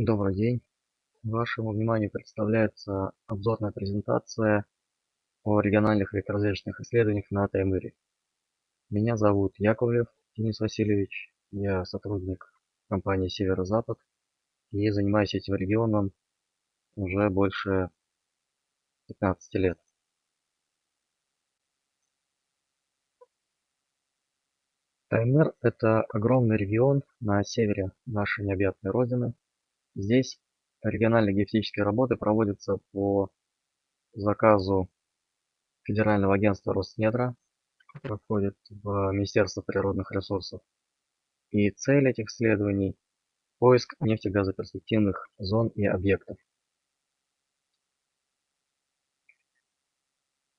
Добрый день! Вашему вниманию представляется обзорная презентация о региональных электрозвездочных исследованиях на Таймыре. Меня зовут Яковлев Денис Васильевич, я сотрудник компании Северо-Запад и занимаюсь этим регионом уже больше 15 лет. Таймыр – это огромный регион на севере нашей необъятной родины. Здесь региональные геофизические работы проводятся по заказу Федерального агентства Роснедра, которое в Министерство природных ресурсов. И цель этих исследований – поиск нефтегазоперспективных зон и объектов.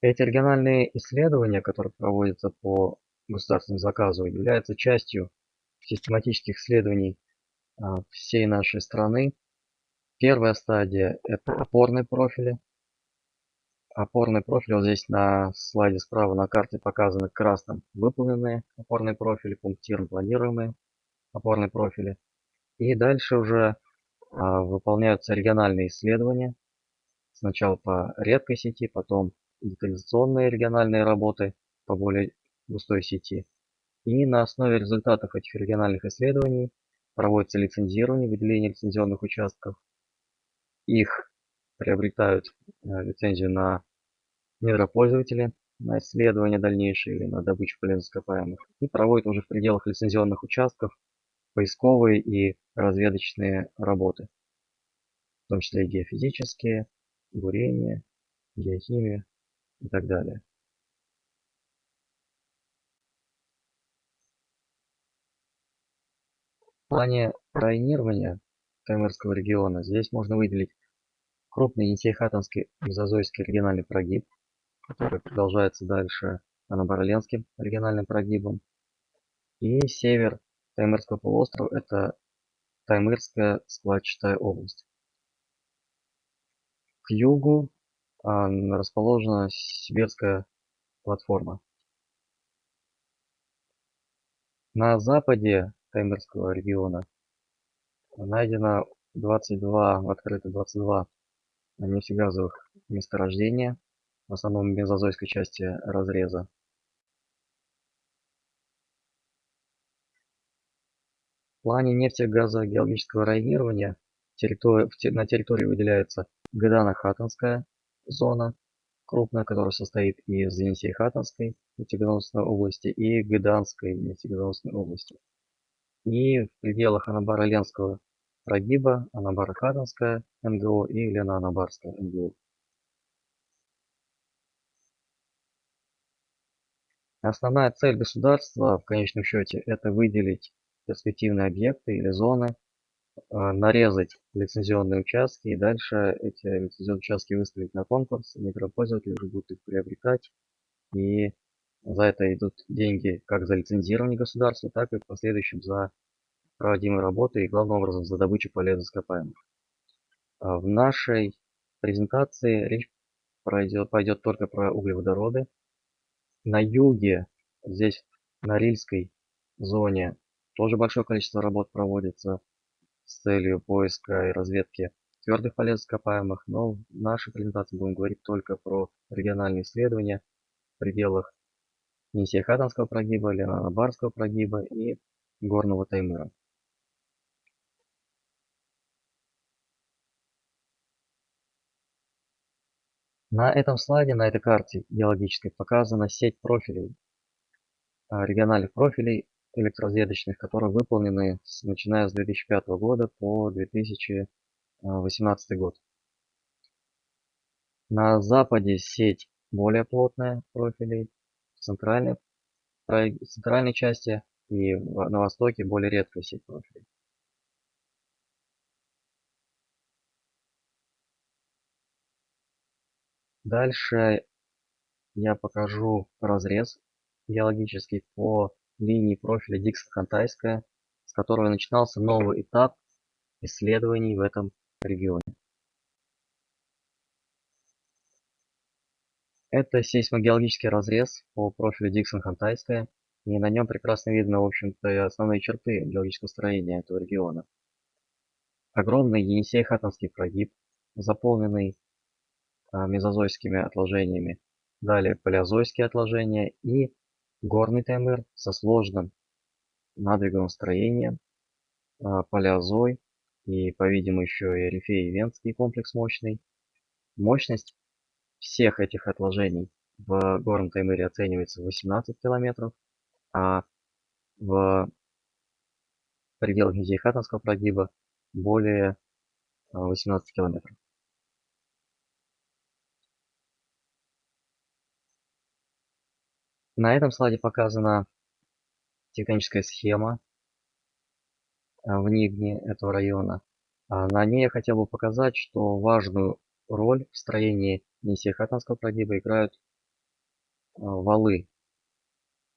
Эти региональные исследования, которые проводятся по государственному заказу, являются частью систематических исследований всей нашей страны. Первая стадия – это опорные профили. Опорные профили, вот здесь на слайде справа на карте показаны красным выполненные опорные профили, пунктиром планируемые опорные профили. И дальше уже а, выполняются региональные исследования. Сначала по редкой сети, потом детализационные региональные работы по более густой сети. И на основе результатов этих региональных исследований проводится лицензирование, выделение лицензионных участков. Их приобретают э, лицензию на недропользователи, на исследования дальнейшие или на добычу полезных ископаемых. И проводят уже в пределах лицензионных участков поисковые и разведочные работы, в том числе и геофизические, бурение, геохимия и так далее. В плане районирования Таймырского региона здесь можно выделить крупный Енисей-Хатанский мезозойский региональный прогиб, который продолжается дальше Анабарленским региональным прогибом. И север Таймырского полуострова – это Таймырская складчатая область. К югу а, расположена Сибирская платформа. На западе Таймырского региона найдено 22, в открыто 22 нефтегазовых месторождения, в основном в мезозойской части разреза. В плане нефтегазогеологического районирования на территории выделяется Гадана-Хатанская зона, крупная, которая состоит из Енисей-Хатанской нефтегазоносной области и Гыданской нефтегазоносной области и в пределах Анабара-Ленского прогиба Анабара-Хатанская НГО и Лена-Анабарская НГО. Основная цель государства в конечном счете это выделить перспективные объекты или зоны, а, нарезать лицензионные участки и дальше эти лицензионные участки выставить на конкурс, микропользователи уже будут их приобретать и за это идут деньги как за лицензирование государства, так и в последующем за проводимые работы и главным образом за добычу полезных ископаемых. А в нашей презентации речь пойдет, пойдет только про углеводороды. На юге, здесь на Рильской зоне, тоже большое количество работ проводится с целью поиска и разведки твердых полезных ископаемых, но в нашей презентации будем говорить только про региональные исследования в пределах Енисей-Хатанского прогиба, Ленана-Барского прогиба и Горного Таймыра. На этом слайде, на этой карте геологической показана сеть профилей, а, региональных профилей электрозведочных, которые выполнены с, начиная с 2005 года по 2018 год. На западе сеть более плотная профилей, центральной, центральной части и на востоке более редкая сеть профилей. Дальше я покажу разрез геологический по линии профиля Диксон-Хантайская, с которого начинался новый этап исследований в этом регионе. Это сейсмогеологический разрез по профилю Диксон-Хантайская, и на нем прекрасно видно, в общем-то, основные черты геологического строения этого региона. огромный Енисей-Хатанский прогиб, заполненный а, мезозойскими отложениями. Далее палеозойские отложения и горный Таймыр со сложным надвиговым строением, а, палеозой и, по-видимому, еще и Рифей-Венский комплекс мощный. Мощность всех этих отложений в горном Таймыре оценивается в 18 километров, а в пределах Низей-Хатанского прогиба более 18 километров. На этом слайде показана тектоническая схема в Нигне этого района. А на ней я хотел бы показать, что важную роль в строении Несехатанского прогиба играют валы,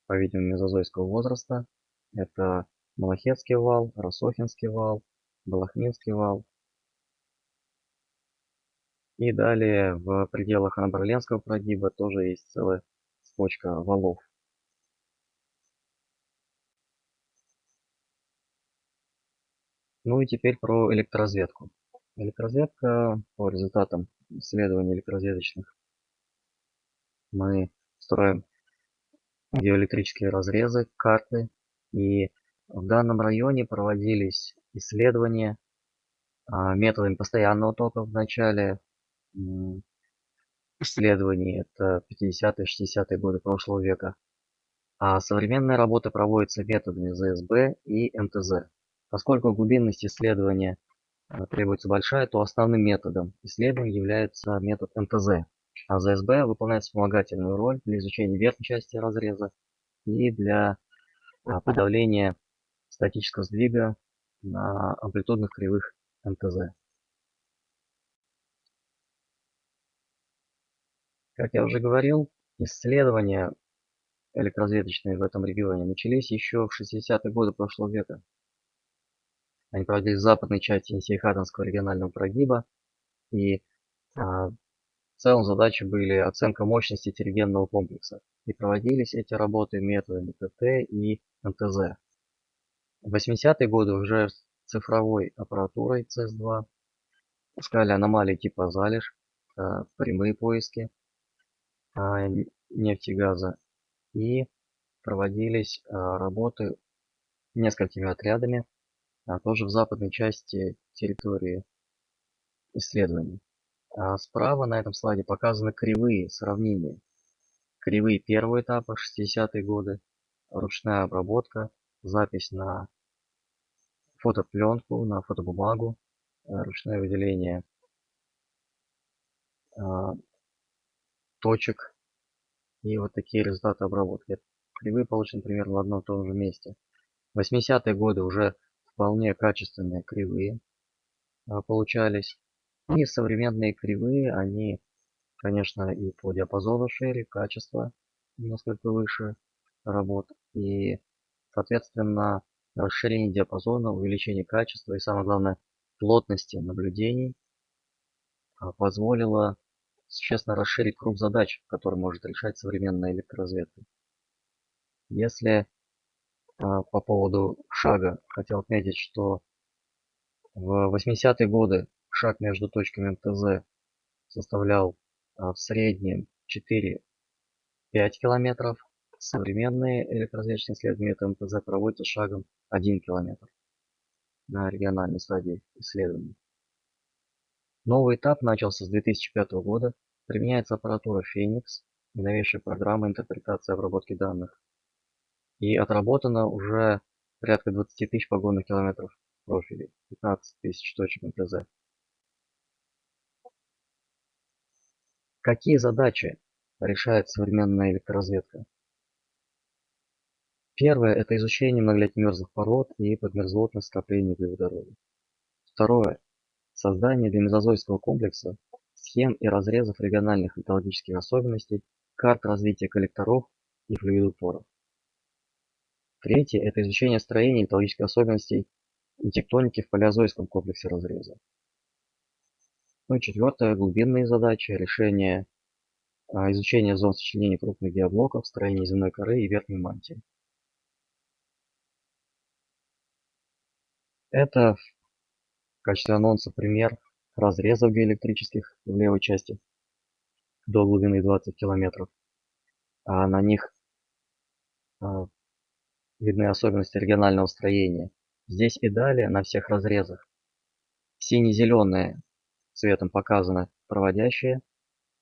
по-видимому, мезозойского возраста. Это Малахетский вал, Росохинский вал, Балахминский вал. И далее в пределах Анабарленского прогиба тоже есть целая цепочка валов. Ну и теперь про электроразведку. Электроразведка по результатам исследований электроразведочных. Мы строим геоэлектрические разрезы, карты. И в данном районе проводились исследования а, методами постоянного тока в начале исследований, это 50-е, 60-е годы прошлого века. А современная работа проводится методами ЗСБ и МТЗ. Поскольку глубинность исследования требуется большая, то основным методом исследования является метод МТЗ. А ЗСБ выполняет вспомогательную роль для изучения верхней части разреза и для а, подавления статического сдвига на амплитудных кривых МТЗ. Как я уже говорил, исследования электроразведочные в этом регионе начались еще в 60-е годы прошлого века. Они проводились в западной части Енисей-Хатанского регионального прогиба, и а, в целом задачи были оценка мощности терригенного комплекса. И проводились эти работы методами ТТ и МТЗ. В 80-е годы уже с цифровой аппаратурой CS2 искали аномалии типа залеж, а, прямые поиски, а, нефти и газа. И проводились а, работы несколькими отрядами, тоже в западной части территории исследований. А справа на этом слайде показаны кривые сравнения. Кривые первого этапа, 60-е годы, ручная обработка, запись на фотопленку, на фотобумагу, ручное выделение точек и вот такие результаты обработки. Кривые получены примерно в одном и том же месте. 80-е годы уже вполне качественные кривые а, получались. И современные кривые, они, конечно, и по диапазону шире, качество несколько выше работ. И, соответственно, расширение диапазона, увеличение качества и, самое главное, плотности наблюдений а, позволило существенно расширить круг задач, которые может решать современная электроразведка. Если по поводу шага хотел отметить, что в 80-е годы шаг между точками МТЗ составлял а, в среднем 4-5 километров. Современные электроразведочные исследования МТЗ проводятся шагом 1 километр на региональной стадии исследований. Новый этап начался с 2005 года. Применяется аппаратура Phoenix, новейшая программа интерпретации и обработки данных. И отработано уже порядка 20 тысяч погонных километров профилей, 15 тысяч точек МТЗ. Какие задачи решает современная электроразведка? Первое – это изучение многолетних мерзлых пород и подмерзлотных скоплений углеводородов. Второе Создание для мезозойского комплекса схем и разрезов региональных металлургических особенностей, карт развития коллекторов и флюидопоров. Третье – это изучение строения металлургических особенностей и тектоники в палеозойском комплексе разреза. Ну и четвертое – глубинные задачи, решение а, изучения зон сочленения крупных геоблоков, строения земной коры и верхней мантии. Это В качестве анонса пример разрезов диэлектрических в левой части до глубины 20 километров. А на них а, видны особенности регионального строения. Здесь и далее на всех разрезах сине-зеленые цветом показано проводящее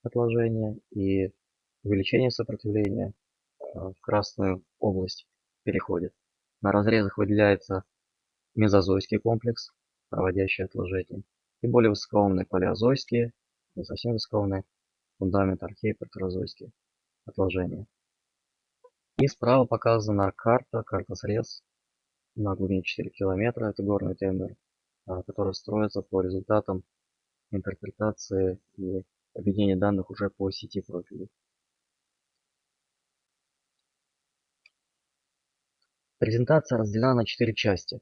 отложение и увеличение сопротивления а, в красную область переходит. На разрезах выделяется мезозойский комплекс, проводящий отложение, и более высокоумные палеозойские, не совсем высокоумные, фундамент археи отложения. И справа показана карта, карта срез на глубине 4 километра, это горный тендер, а, который строится по результатам интерпретации и объединения данных уже по сети профилей. Презентация разделена на четыре части.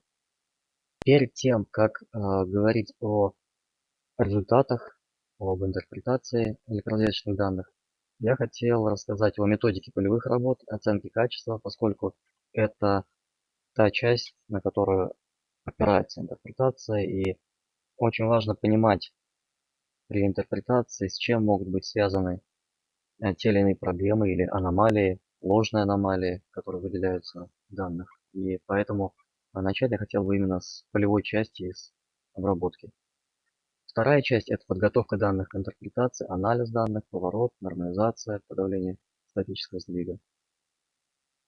Перед тем, как э, говорить о результатах, об интерпретации электрозвездочных данных, я хотел рассказать о методике полевых работ, оценки качества, поскольку это та часть, на которую опирается интерпретация, и очень важно понимать при интерпретации, с чем могут быть связаны э, те или иные проблемы или аномалии, ложные аномалии, которые выделяются в данных. И поэтому начать я хотел бы именно с полевой части из обработки. Вторая часть – это подготовка данных к интерпретации, анализ данных, поворот, нормализация, подавление статического сдвига.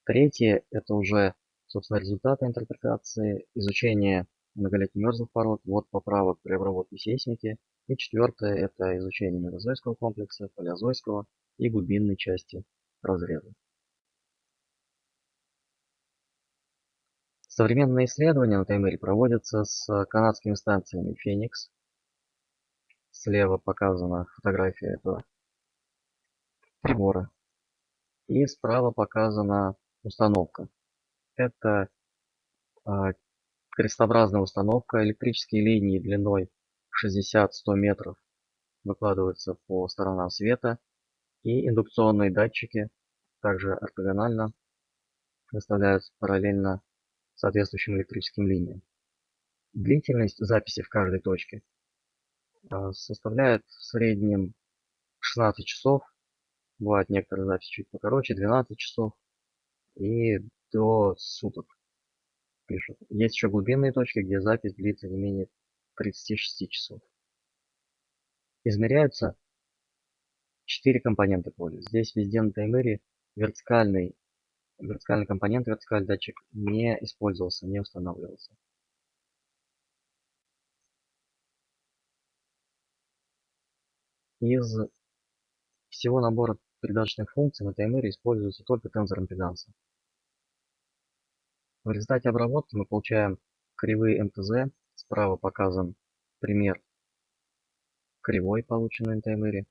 Третье – это уже, собственно, результаты интерпретации, изучение многолетних мерзлых пород, ввод поправок при обработке сейсмики. И четвертое – это изучение мезозойского комплекса, палеозойского и глубинной части разреза. Современные исследования на Таймыре проводятся с канадскими станциями Феникс, Слева показана фотография этого прибора. И справа показана установка. Это а, крестообразная установка. Электрические линии длиной 60-100 метров выкладываются по сторонам света. И индукционные датчики также ортогонально выставляются параллельно соответствующим электрическим линиям. Длительность записи в каждой точке составляет в среднем 16 часов. Бывают некоторые записи чуть покороче, 12 часов и до суток пишут. Есть еще глубинные точки, где запись длится не менее 36 часов. Измеряются 4 компонента поля. Здесь везде на таймере вертикальный, вертикальный компонент, вертикальный датчик не использовался, не устанавливался. Из всего набора передаточных функций на таймере используется только тензор импеданса. В результате обработки мы получаем кривые МТЗ. Справа показан пример кривой, полученной на таймере.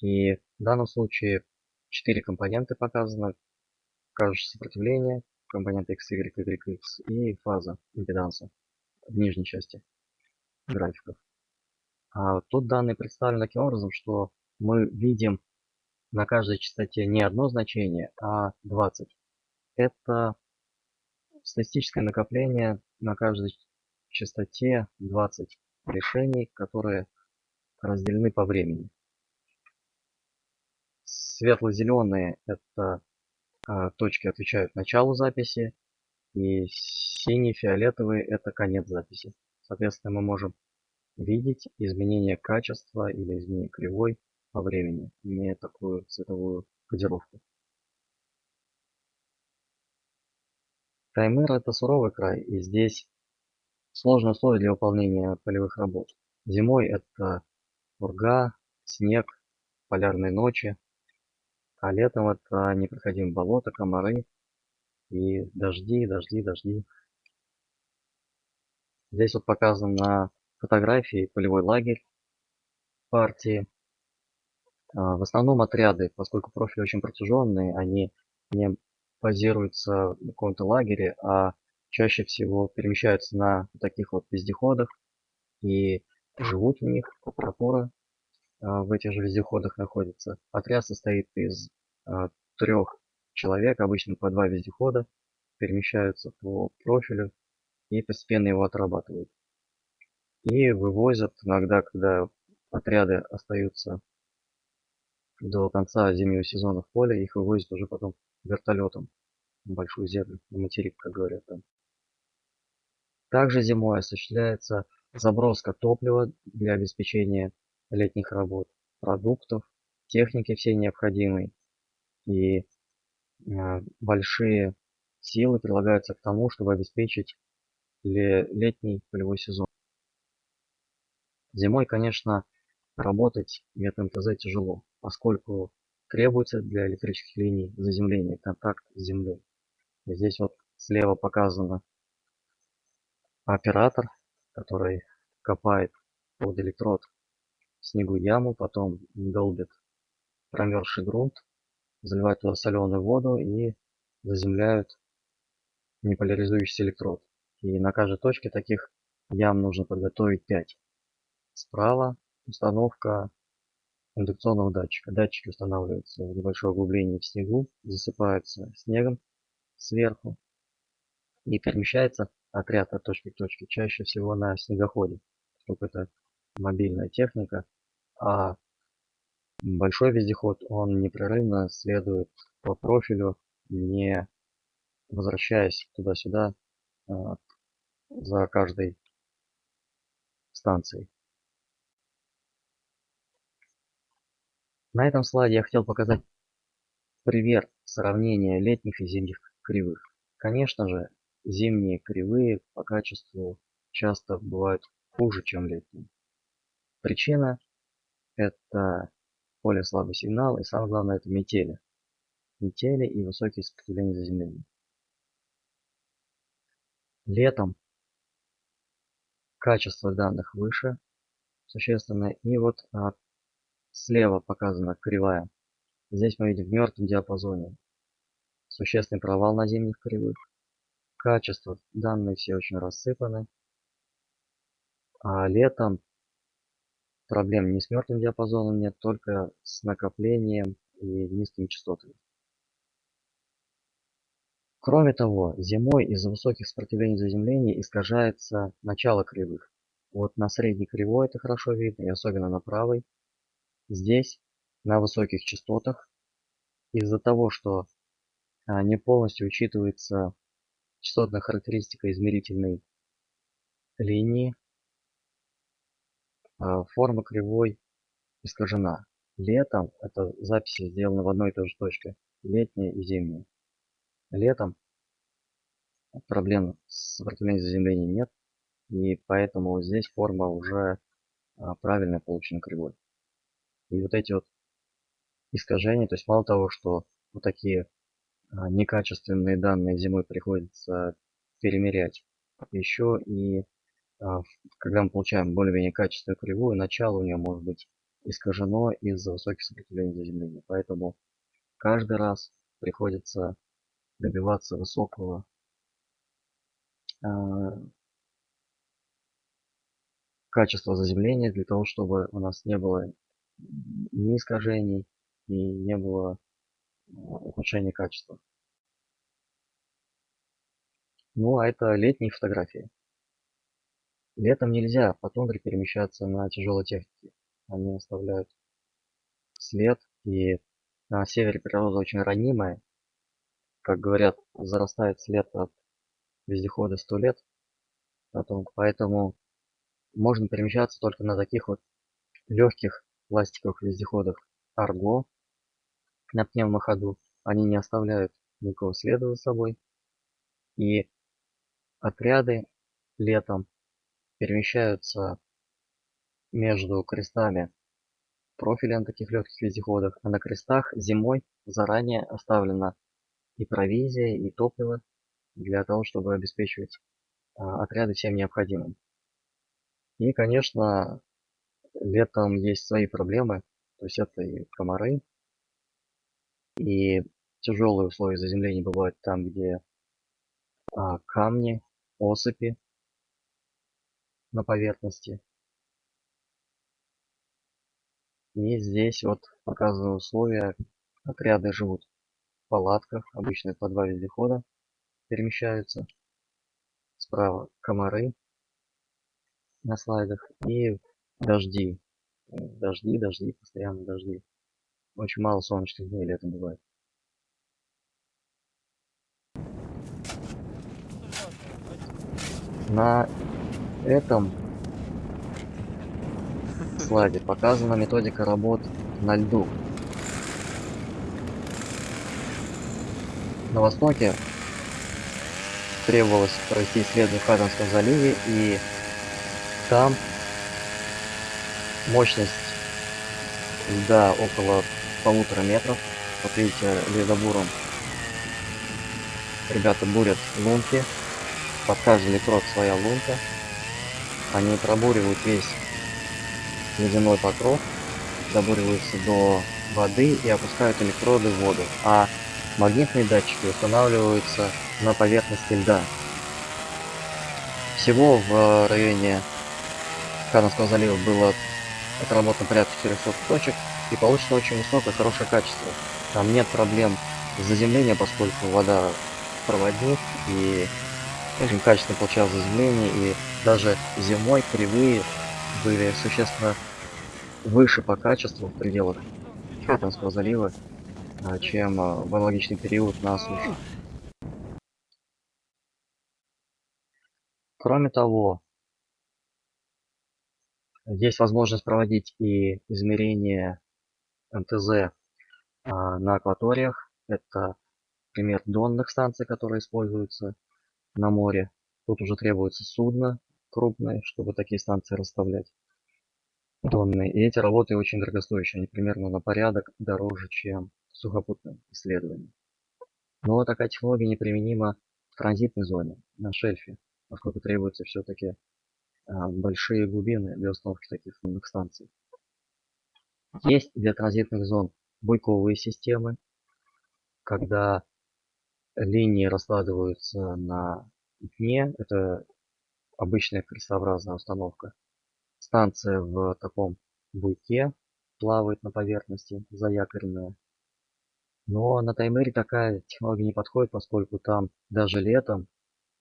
И в данном случае четыре компонента показано. Кажущее сопротивление, компонент X, Y, Y, X и фаза импеданса в нижней части графиков. А тут данные представлены таким образом, что мы видим на каждой частоте не одно значение, а 20. Это статистическое накопление на каждой частоте 20 решений, которые разделены по времени. Светло-зеленые это а, точки отвечают началу записи, и синие, фиолетовые это конец записи. Соответственно, мы можем видеть изменение качества или изменение кривой по времени, имея такую цветовую кодировку. Таймыр это суровый край, и здесь сложные условия для выполнения полевых работ. Зимой это урга, снег, полярные ночи, а летом это непроходимые болота, комары и дожди, дожди, дожди. Здесь вот показан на фотографии полевой лагерь партии. А, в основном отряды, поскольку профили очень протяженные, они не базируются в каком-то лагере, а чаще всего перемещаются на таких вот вездеходах и живут в них, аппаратура а, в этих же вездеходах находится. Отряд состоит из а, трех человек, обычно по два вездехода, перемещаются по профилю и постепенно его отрабатывают. И вывозят иногда, когда отряды остаются до конца зимнего сезона в поле, их вывозят уже потом вертолетом на большую землю, на материк, как говорят там. Также зимой осуществляется заброска топлива для обеспечения летних работ, продуктов, техники всей необходимой. И а, большие силы прилагаются к тому, чтобы обеспечить летний полевой сезон. Зимой, конечно, работать нет МТЗ тяжело, поскольку требуется для электрических линий заземления контакт с землей. Здесь вот слева показано оператор, который копает под электрод в снегу яму, потом долбит промерзший грунт, заливает туда соленую воду и заземляют неполяризующийся электрод. И на каждой точке таких ям нужно подготовить 5. Справа установка индукционного датчика. Датчики устанавливаются в небольшое углубление в снегу, засыпаются снегом сверху и перемещается отряд от точки к точке чаще всего на снегоходе, поскольку это мобильная техника, а большой вездеход, он непрерывно следует по профилю, не возвращаясь туда-сюда а, за каждой станцией. На этом слайде я хотел показать пример сравнения летних и зимних кривых. Конечно же, зимние кривые по качеству часто бывают хуже, чем летние. Причина это поле слабый сигнал и самое главное это метели. Метели и высокие сопротивления заземления. Летом качество данных выше существенно. И вот слева показана кривая. Здесь мы видим в мертвом диапазоне существенный провал на зимних кривых. Качество данные все очень рассыпаны. А летом проблем не с мертвым диапазоном нет, только с накоплением и низкими частотами. Кроме того, зимой из-за высоких сопротивлений заземления искажается начало кривых. Вот на средней кривой это хорошо видно, и особенно на правой. Здесь на высоких частотах из-за того, что а, не полностью учитывается частотная характеристика измерительной линии, а, форма кривой искажена. Летом, это записи сделаны в одной и той же точке, летняя и зимняя. Летом проблем с сопротивлением заземления нет, и поэтому здесь форма уже а, правильно получена кривой. И вот эти вот искажения, то есть мало того, что вот такие а, некачественные данные зимой приходится перемерять, еще и а, когда мы получаем более-менее качественную кривую, начало у нее может быть искажено из-за высоких сопротивлений заземления. Поэтому каждый раз приходится добиваться высокого а, качества заземления для того, чтобы у нас не было ни искажений и не было ухудшения качества. Ну, а это летние фотографии. Летом нельзя по тундре перемещаться на тяжелой технике. Они оставляют след, и на севере природа очень ранимая, как говорят, зарастает след от вездехода сто лет. Потом, поэтому можно перемещаться только на таких вот легких пластиковых вездеходах Арго на пневмоходу. Они не оставляют никакого следа за собой. И отряды летом перемещаются между крестами профиля на таких легких вездеходах, а на крестах зимой заранее оставлена и провизия, и топливо для того, чтобы обеспечивать а, отряды всем необходимым. И, конечно, летом есть свои проблемы, то есть это и комары, и тяжелые условия заземления бывают там, где а, камни, осыпи на поверхности. И здесь вот показаны условия. Отряды живут палатках, обычно по два вездехода перемещаются. Справа комары. на слайдах и дожди. Дожди, дожди, постоянно дожди. Очень мало солнечных дней летом бывает. На этом слайде показана методика работ на льду. На востоке требовалось провести исследование в Хаденском заливе, и там мощность льда около полутора метров. Вот видите, ледобуром ребята бурят лунки. Под каждый электрод своя лунка. Они пробуривают весь ледяной покров, добуриваются до воды и опускают электроды в воду. А магнитные датчики устанавливаются на поверхности льда. Всего в районе Канадского залива было отработано порядка 400 точек и получится очень высокое, хорошее качество. Там нет проблем с заземлением, поскольку вода проводник и очень качественно получалось заземление и даже зимой кривые были существенно выше по качеству в пределах Катанского залива, а, чем а, в аналогичный период на суше. Кроме того, есть возможность проводить и измерения МТЗ а, на акваториях. Это пример донных станций, которые используются на море. Тут уже требуется судно крупное, чтобы такие станции расставлять донные. И эти работы очень дорогостоящие. Они примерно на порядок дороже, чем сухопутные исследования. Но такая технология неприменима в транзитной зоне, на шельфе поскольку требуется все-таки большие глубины для установки таких умных станций. Есть для транзитных зон буйковые системы, когда линии раскладываются на дне, это обычная крестообразная установка. Станция в таком буйке плавает на поверхности, заякоренная. Но на таймере такая технология не подходит, поскольку там даже летом,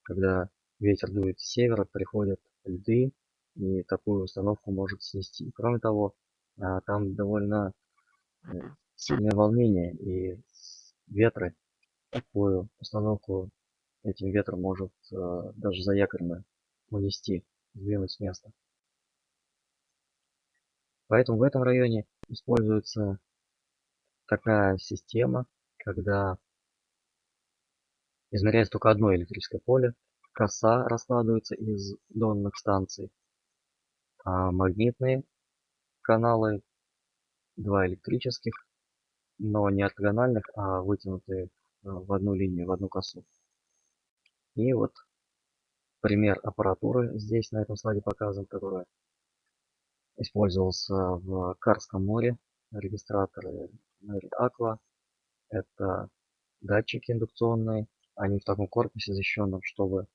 когда ветер дует с севера, приходят льды, и такую установку может снести. Кроме того, а, там довольно э, сильное волнение, и ветры такую установку этим ветром может а, даже заякоренно унести, сдвинуть с места. Поэтому в этом районе используется такая система, когда измеряется только одно электрическое поле, коса раскладывается из донных станций, а магнитные каналы, два электрических, но не ортогональных, а вытянутые в одну линию, в одну косу. И вот пример аппаратуры здесь на этом слайде показан, которая использовался в Карском море. Регистраторы Merit Aqua. Это датчики индукционные. Они в таком корпусе защищенном, чтобы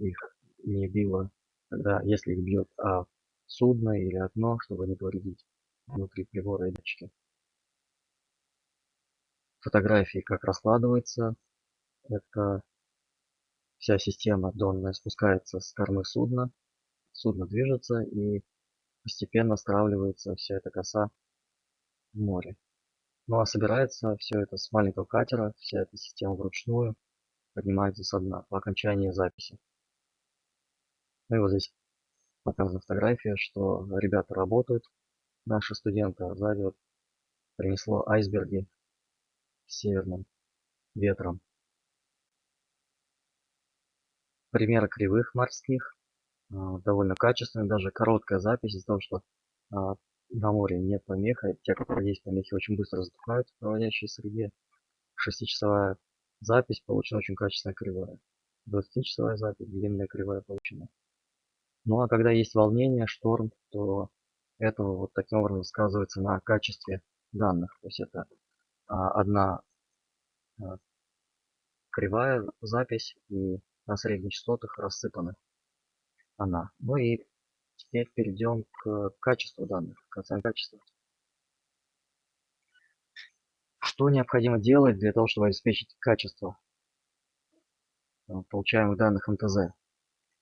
их не било, когда, если их бьет а судно или окно, чтобы не повредить внутри прибора и датчики. Фотографии, как раскладывается. Это вся система донная спускается с кормы судна. Судно движется и постепенно стравливается вся эта коса в море. Ну а собирается все это с маленького катера, вся эта система вручную поднимается со дна по окончании записи. Ну и вот здесь показана фотография, что ребята работают, наши студенты, а сзади вот принесло айсберги северным ветром. Примеры кривых морских, а, довольно качественные, даже короткая запись из-за того, что а, на море нет помеха, те, которые есть помехи, очень быстро затухают в проводящей среде. Шестичасовая запись получена очень качественная кривая. 20-часовая запись, длинная кривая получена. Ну а когда есть волнение, шторм, то это вот таким образом сказывается на качестве данных. То есть это а, одна а, кривая запись и на средних частотах рассыпаны она. Ну и теперь перейдем к качеству данных, к оценке качества. Что необходимо делать для того, чтобы обеспечить качество а, получаемых данных МТЗ?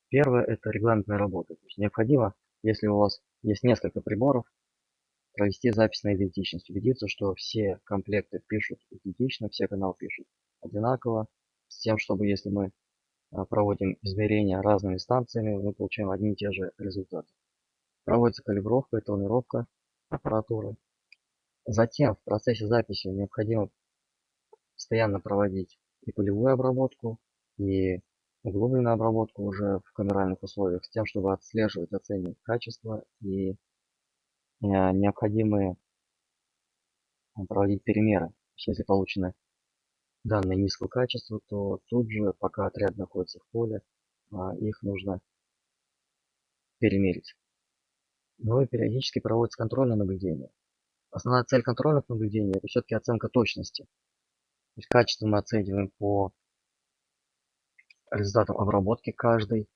Первое – это регламентная работа. То есть необходимо если у вас есть несколько приборов, провести запись на идентичность, убедиться, что все комплекты пишут идентично, все каналы пишут одинаково, с тем, чтобы если мы а, проводим измерения разными станциями, мы получаем одни и те же результаты. Проводится калибровка и тонировка аппаратуры. Затем в процессе записи необходимо постоянно проводить и полевую обработку, и углубленную обработку уже в камеральных условиях, с тем, чтобы отслеживать, оценивать качество и Э, необходимые э, проводить перемеры. Если получены данные низкого качества, то тут же, пока отряд находится в поле, а, их нужно перемерить. Ну и периодически проводится контрольное наблюдение. Основная цель контрольных наблюдений это все-таки оценка точности. То есть качество мы оцениваем по результатам обработки каждой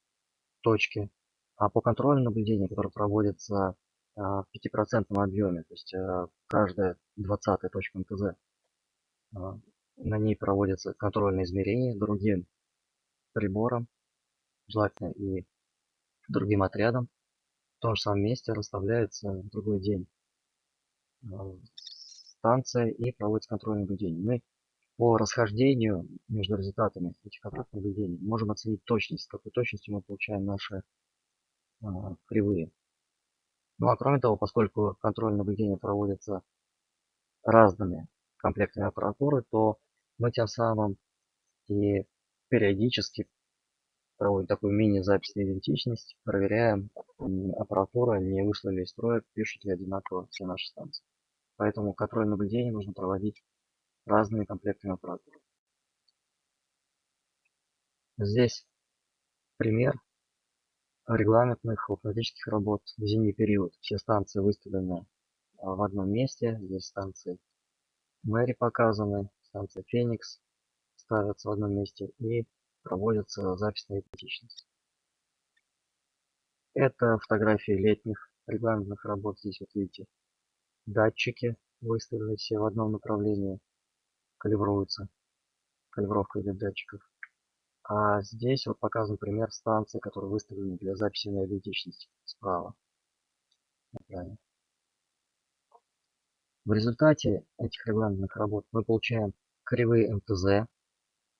точки, а по контрольному наблюдению, которое проводится а, в пятипроцентном объеме, то есть а, каждая двадцатая точка МТЗ. А, на ней проводятся контрольные измерения другим прибором, желательно и другим отрядом. В том же самом месте расставляется в другой день станция и проводится контрольное наблюдение. Мы по расхождению между результатами этих контрольных наблюдений можем оценить точность, с какой точностью мы получаем наши кривые. Ну а кроме того, поскольку контроль наблюдения проводится разными комплектами аппаратуры, то мы тем самым и периодически проводим такую мини-запись на идентичность, проверяем, аппаратура не вышла ли из строя, пишут ли одинаково все наши станции. Поэтому контроль наблюдения нужно проводить разными комплектами аппаратуры. Здесь пример регламентных автоматических работ в зимний период. Все станции выставлены а, в одном месте. Здесь станции Мэри показаны, станция Феникс ставятся в одном месте и проводится запись на идентичность. Это фотографии летних регламентных работ. Здесь вот видите датчики выставлены все в одном направлении, калибруются. Калибровка идет датчиков. А здесь вот показан пример станции, которые выставлены для записи на идентичность справа. В результате этих регламентных работ мы получаем кривые МТЗ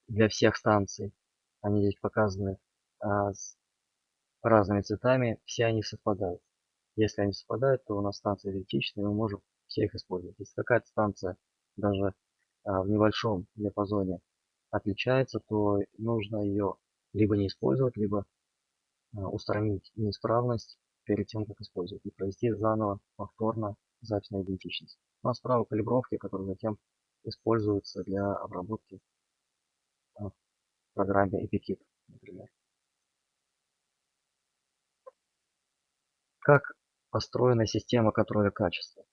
для всех станций. Они здесь показаны а, с разными цветами, все они совпадают. Если они совпадают, то у нас станция идентична, и мы можем все их использовать. Если какая-то станция даже в небольшом диапазоне отличается, то нужно ее либо не использовать, либо а, устранить неисправность перед тем, как использовать, и провести заново повторно запись на идентичность. У нас право калибровки, которые затем используются для обработки а, в программе EpiKit, например. Как построена система контроля качества?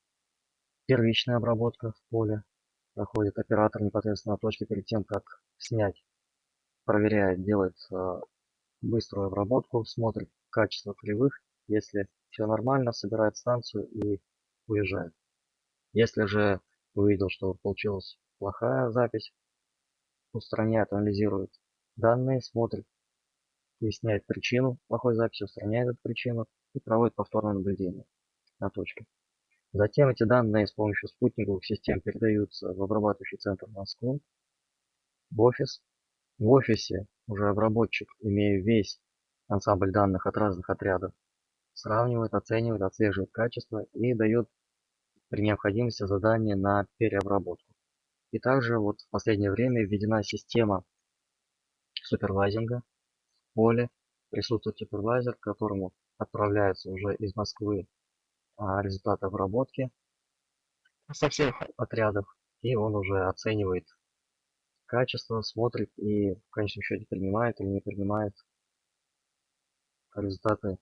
Первичная обработка в поле проходит оператор непосредственно на точке перед тем, как снять. Проверяет, делает э, быструю обработку, смотрит качество кривых. Если все нормально, собирает станцию и уезжает. Если же увидел, что получилась плохая запись, устраняет, анализирует данные, смотрит, выясняет причину плохой записи, устраняет эту причину и проводит повторное наблюдение на точке. Затем эти данные с помощью спутниковых систем передаются в обрабатывающий центр в Москву, в офис. В офисе уже обработчик, имея весь ансамбль данных от разных отрядов, сравнивает, оценивает, отслеживает качество и дает при необходимости задание на переобработку. И также вот в последнее время введена система супервайзинга в поле. Присутствует супервайзер, к которому отправляются уже из Москвы результаты обработки со всех отрядов. И он уже оценивает качество, смотрит и в конечном счете принимает или не принимает результаты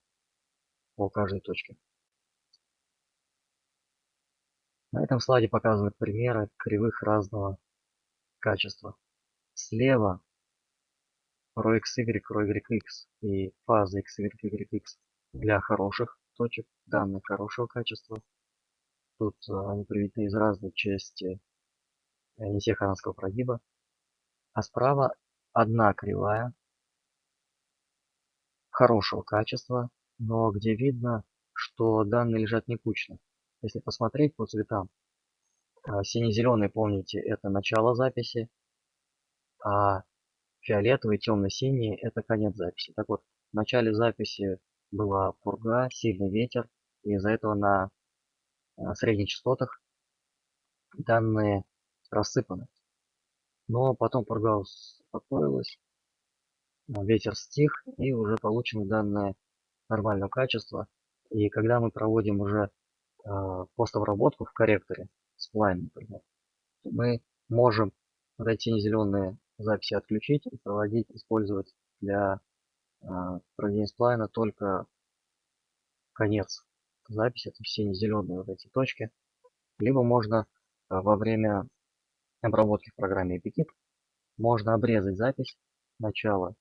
по каждой точке. На этом слайде показаны примеры кривых разного качества. Слева ρxy, ρyx и фаза xy, yx для хороших точек, данных хорошего качества. Тут а, они приведены из разной части э, Несеханского прогиба. А справа одна кривая хорошего качества, но где видно что данные лежат не кучно. Если посмотреть по цветам, а, сине-зеленый, помните, это начало записи, а фиолетовый, темно-синий – это конец записи. Так вот, в начале записи была пурга, сильный ветер, и из-за этого на а, средних частотах данные рассыпаны. Но потом пурга успокоилась, а, ветер стих, и уже получены данные нормального качества. И когда мы проводим уже э, постобработку в корректоре, сплайн, например, мы можем вот эти зеленые записи отключить и проводить, использовать для э, проведения сплайна только конец записи, это сине-зеленые вот эти точки. Либо можно э, во время обработки в программе Epikit можно обрезать запись начала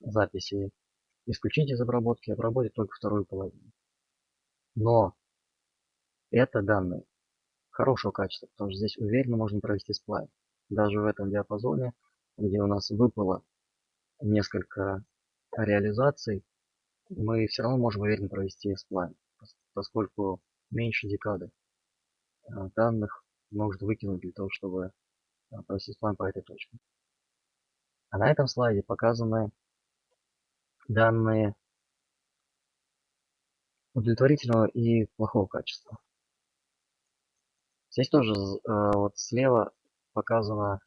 записи, исключить из обработки, обработать только вторую половину. Но это данные хорошего качества, потому что здесь уверенно можно провести сплайн. Даже в этом диапазоне, где у нас выпало несколько реализаций, мы все равно можем уверенно провести сплайн, поскольку меньше декады а, данных нужно выкинуть для того, чтобы а, провести сплайн по этой точке. А на этом слайде показаны данные удовлетворительного и плохого качества. Здесь тоже э, вот слева показано,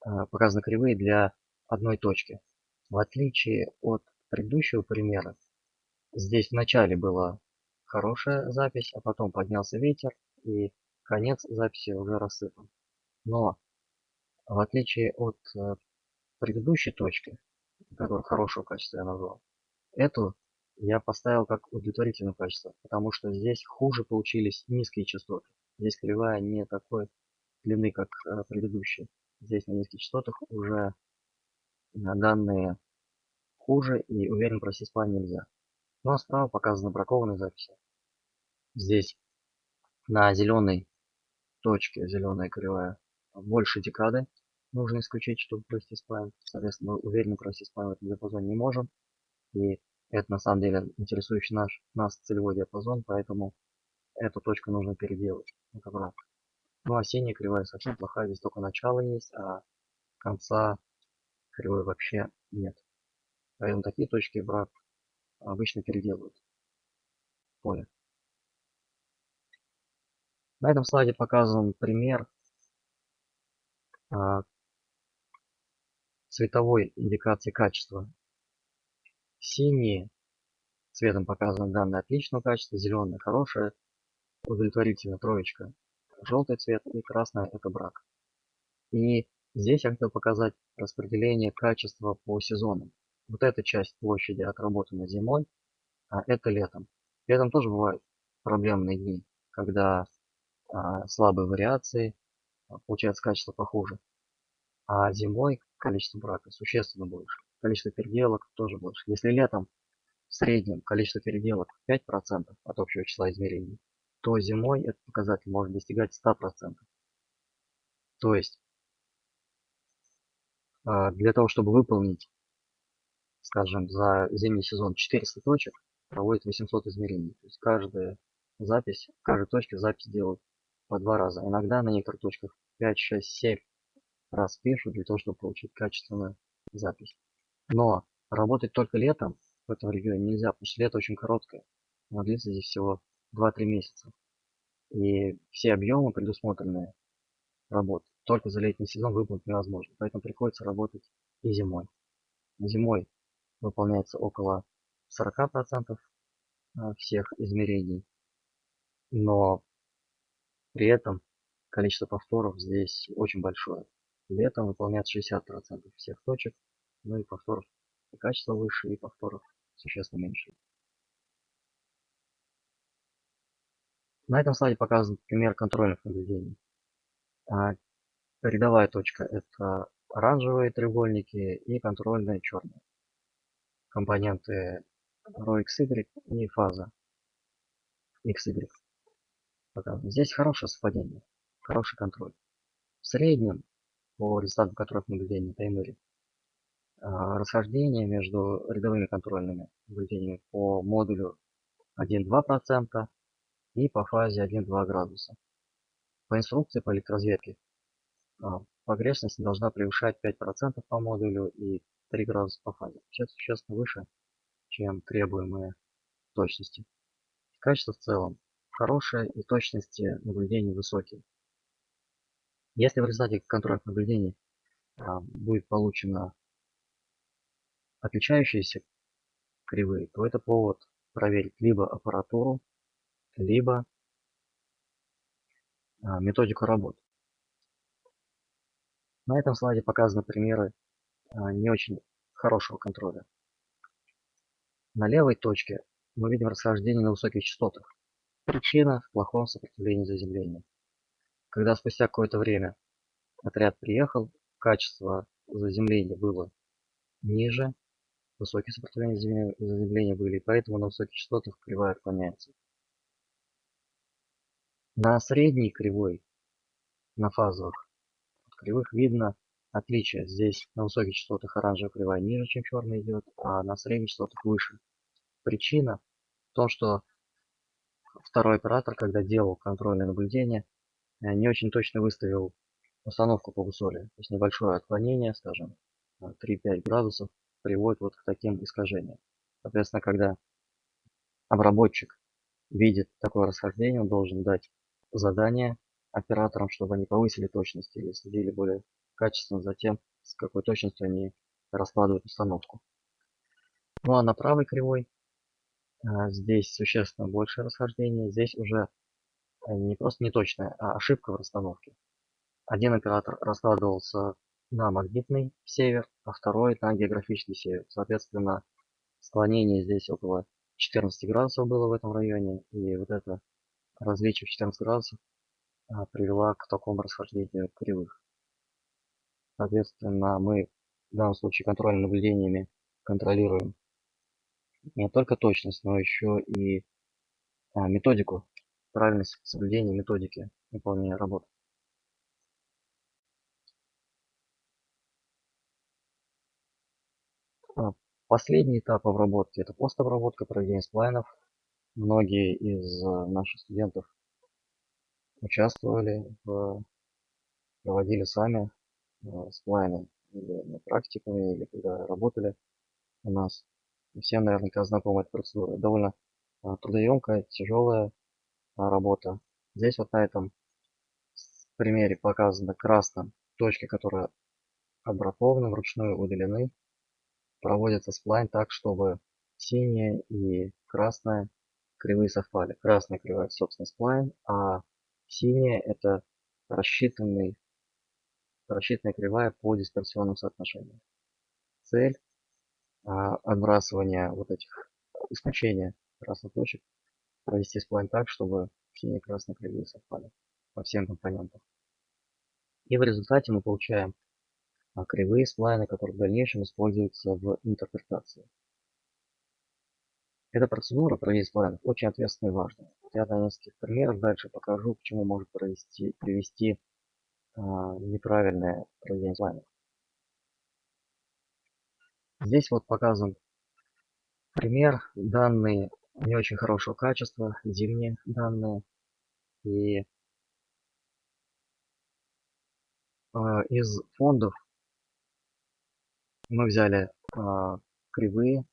показаны кривые для одной точки. В отличие от предыдущего примера, здесь в начале была хорошая запись, а потом поднялся ветер и конец записи уже рассыпан. Но в отличие от э, предыдущей точки, которую хорошего качества я назвал, эту я поставил как удовлетворительное качество, потому что здесь хуже получились низкие частоты. Здесь кривая не такой длины, как э, предыдущие. Здесь на низких частотах уже на данные хуже и уверенно провести сплайн нельзя. Ну а справа показаны бракованные записи. Здесь на зеленой точке, зеленая кривая, больше декады нужно исключить, чтобы провести сплайн. Соответственно, мы уверенно провести сплайн в этом диапазоне не можем. И это на самом деле интересующий наш, нас целевой диапазон, поэтому эту точку нужно переделать. Это брак. Ну а синяя кривая совсем плохая, здесь только начало есть, а конца кривой вообще нет. Поэтому такие точки брак обычно переделывают поле. На этом слайде показан пример а, цветовой индикации качества Синие цветом показаны данные отличного качества, зеленые хорошие, удовлетворительно троечка, желтый цвет и красный это брак. И здесь я хотел показать распределение качества по сезонам. Вот эта часть площади отработана зимой, а это летом. Летом тоже бывают проблемные дни, когда а, слабые вариации, а, получается качество похуже. А зимой количество брака существенно больше количество переделок тоже больше. Если летом в среднем количество переделок 5% от общего числа измерений, то зимой этот показатель может достигать 100%. То есть для того, чтобы выполнить, скажем, за зимний сезон 400 точек, проводит 800 измерений. То есть каждая запись, в каждой точке запись делают по два раза. Иногда на некоторых точках 5, 6, 7 раз пишут для того, чтобы получить качественную запись. Но работать только летом в этом регионе нельзя, потому что лето очень короткое. Оно длится здесь всего 2-3 месяца. И все объемы предусмотренные работы только за летний сезон выполнить невозможно. Поэтому приходится работать и зимой. Зимой выполняется около 40% а, всех измерений. Но при этом количество повторов здесь очень большое. Летом выполняется 60% всех точек, ну и повторов и качество выше, и повторов существенно меньше. На этом слайде показан пример контрольных наблюдений. Рядовая точка это оранжевые треугольники и контрольные черные. Компоненты ρxy и фаза xy. Здесь хорошее совпадение, хороший контроль. В среднем, по результатам которых наблюдения таймере, а, расхождение между рядовыми контрольными наблюдениями по модулю 1-2% и по фазе 1-2 градуса. По инструкции по электроразведке а, погрешность должна превышать 5% по модулю и 3 градуса по фазе. Сейчас существенно выше, чем требуемые точности. Качество в целом хорошее и точности наблюдений высокие. Если в результате контрольных наблюдений а, будет получено отличающиеся кривые, то это повод проверить либо аппаратуру, либо а, методику работы. На этом слайде показаны примеры а, не очень хорошего контроля. На левой точке мы видим расхождение на высоких частотах. Причина в плохом сопротивлении заземления. Когда спустя какое-то время отряд приехал, качество заземления было ниже, высокие сопротивления заземления были, поэтому на высоких частотах кривая отклоняется. На средней кривой, на фазовых кривых видно отличие. Здесь на высоких частотах оранжевая кривая ниже, чем черная идет, а на средних частотах выше. Причина в том, что второй оператор, когда делал контрольное наблюдение, э, не очень точно выставил установку по бусоле. То есть небольшое отклонение, скажем, 3-5 градусов, приводит вот к таким искажениям. Соответственно, когда обработчик видит такое расхождение, он должен дать задание операторам, чтобы они повысили точность или следили более качественно за тем, с какой точностью они раскладывают установку. Ну а на правой кривой а, здесь существенно больше расхождение. Здесь уже э, не просто неточная, а ошибка в расстановке. Один оператор раскладывался на магнитный север, а второй на географический север. Соответственно, склонение здесь около 14 градусов было в этом районе. И вот это различие в 14 градусов привела к такому расхождению кривых. Соответственно, мы в данном случае контрольными наблюдениями контролируем не только точность, но еще и а, методику, правильность соблюдения методики выполнения работы. А, последний этап обработки – это постобработка, проведение сплайнов. Многие из а, наших студентов участвовали, в, проводили сами сплайны или на практикуме, или когда работали у нас. Всем наверняка знакома эта процедура. Довольно а, трудоемкая, тяжелая а, работа. Здесь вот на этом примере показано красным точки, которые обработаны, вручную удалены. Проводится сплайн так, чтобы синяя и красная кривые совпали. Красная кривая, собственно, сплайн, а синяя это рассчитанный, рассчитанная кривая по дисперсионным соотношениям. Цель а, отбрасывания вот этих исключения красных точек провести сплайн так, чтобы синие и красные кривые совпали по всем компонентам. И в результате мы получаем а, кривые сплайны, которые в дальнейшем используются в интерпретации. Эта процедура проведения сплайнов очень ответственная и важная. Я на нескольких примерах дальше покажу, к чему может провести, привести а, неправильное проведение сплайнов. Здесь вот показан пример. Данные не очень хорошего качества, зимние данные. И э, из фондов мы взяли э, кривые,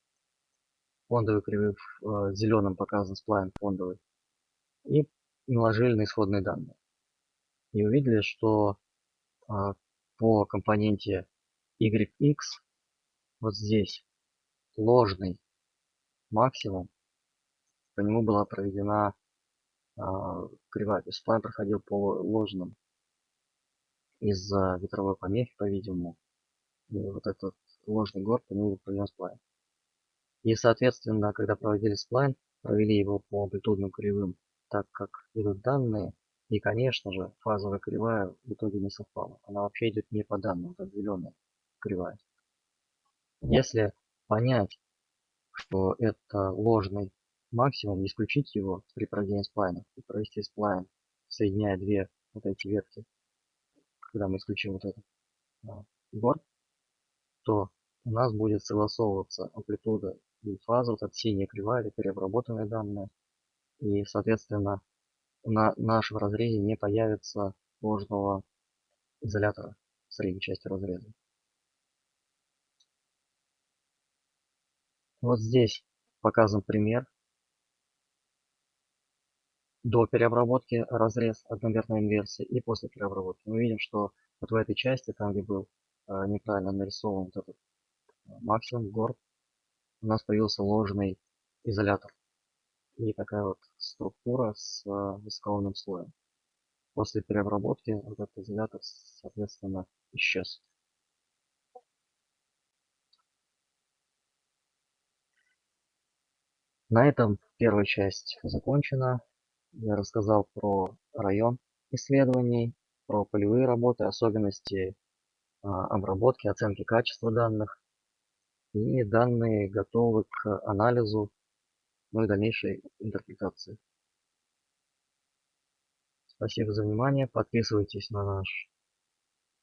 фондовые кривые в э, зеленом показан сплайн фондовый, и наложили на исходные данные. И увидели, что э, по компоненте YX вот здесь ложный максимум, по нему была проведена э, кривая. То есть план проходил по ложным из-за ветровой помехи, по-видимому. Вот этот ложный горб по нему был проведен сплайн. И, соответственно, когда проводили сплайн, провели его по амплитудным кривым, так как идут данные, и, конечно же, фазовая кривая в итоге не совпала. Она вообще идет не по данным, это зеленая кривая. Если понять, что это ложный максимум, исключить его при проведении сплайна и провести сплайн, соединяя две вот эти ветки, когда мы исключим вот этот а, борт, то у нас будет согласовываться амплитуда и фаза, вот эта синяя кривая, это переобработанные данные. И, соответственно, на нашем разрезе не появится ложного изолятора в средней части разреза. Вот здесь показан пример до переобработки разрез одномерной инверсии и после переобработки. Мы видим, что вот в этой части, там где был э, неправильно нарисован вот этот э, максимум горд, у нас появился ложный изолятор. И такая вот структура с э, высоколобным слоем. После переобработки этот изолятор, соответственно, исчез. На этом первая часть закончена. Я рассказал про район исследований, про полевые работы, особенности а, обработки, оценки качества данных. И данные готовы к анализу, ну и дальнейшей интерпретации. Спасибо за внимание. Подписывайтесь на наш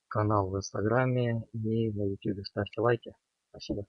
канал в Инстаграме и на YouTube. Ставьте лайки. Спасибо.